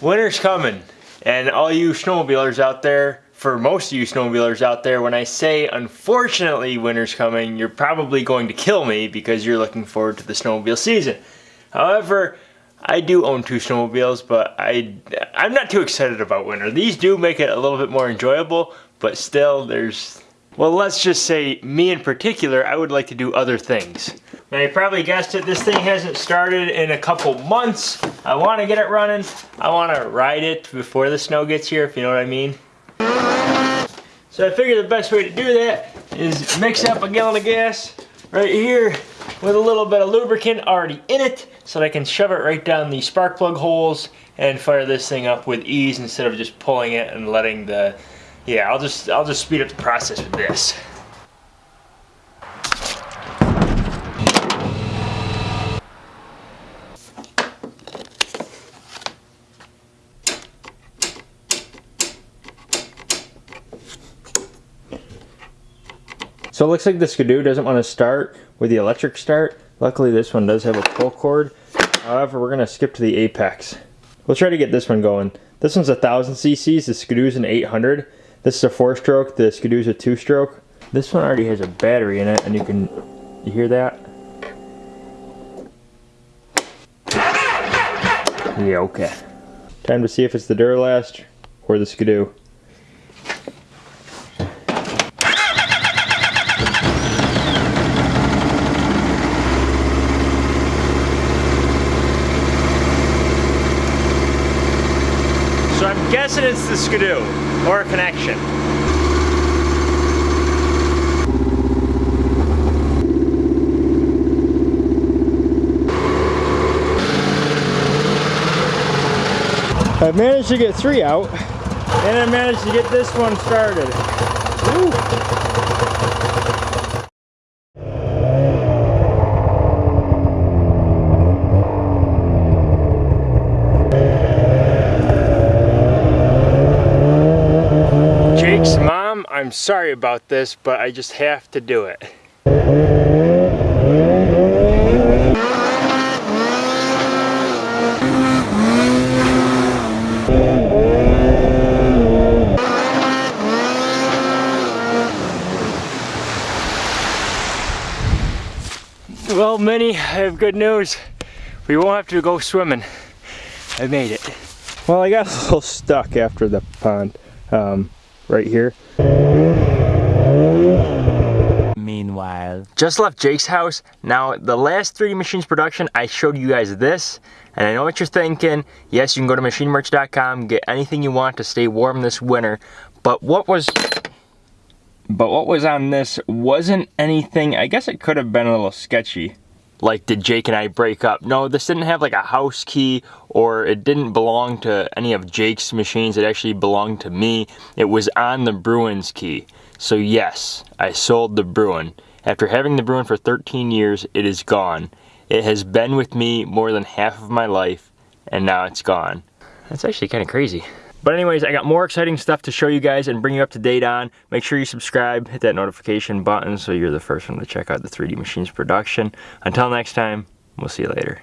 Winter's coming, and all you snowmobilers out there, for most of you snowmobilers out there, when I say unfortunately winter's coming, you're probably going to kill me because you're looking forward to the snowmobile season. However, I do own two snowmobiles, but I, I'm not too excited about winter. These do make it a little bit more enjoyable, but still there's, well let's just say me in particular, I would like to do other things. Now you probably guessed it, this thing hasn't started in a couple months. I want to get it running. I want to ride it before the snow gets here, if you know what I mean. So I figure the best way to do that is mix up a gallon of gas right here with a little bit of lubricant already in it so that I can shove it right down the spark plug holes and fire this thing up with ease instead of just pulling it and letting the yeah I'll just I'll just speed up the process with this So it looks like the Ski-Doo doesn't want to start with the electric start. Luckily this one does have a pull cord. However, we're going to skip to the Apex. We'll try to get this one going. This one's a 1000 cc's, the Ski-Doo's an 800. This is a four stroke, the Ski-Doo's a two stroke. This one already has a battery in it and you can, you hear that? Yeah, okay. Time to see if it's the Duralast or the Ski-Doo. Guessing it's the Ski-Doo or a connection. I've managed to get three out and I managed to get this one started. I'm sorry about this, but I just have to do it. Well, Minnie, I have good news. We won't have to go swimming. I made it. Well, I got a little stuck after the pond um, right here. Meanwhile, just left Jake's house. Now, the last 3D Machines production, I showed you guys this, and I know what you're thinking. Yes, you can go to machinemerch.com, get anything you want to stay warm this winter, but what was but what was on this wasn't anything, I guess it could have been a little sketchy. Like, did Jake and I break up? No, this didn't have like a house key or it didn't belong to any of Jake's machines. It actually belonged to me. It was on the Bruins key. So yes, I sold the Bruin. After having the Bruin for 13 years, it is gone. It has been with me more than half of my life, and now it's gone. That's actually kind of crazy. But anyways, I got more exciting stuff to show you guys and bring you up to date on. Make sure you subscribe, hit that notification button so you're the first one to check out the 3D Machines production. Until next time, we'll see you later.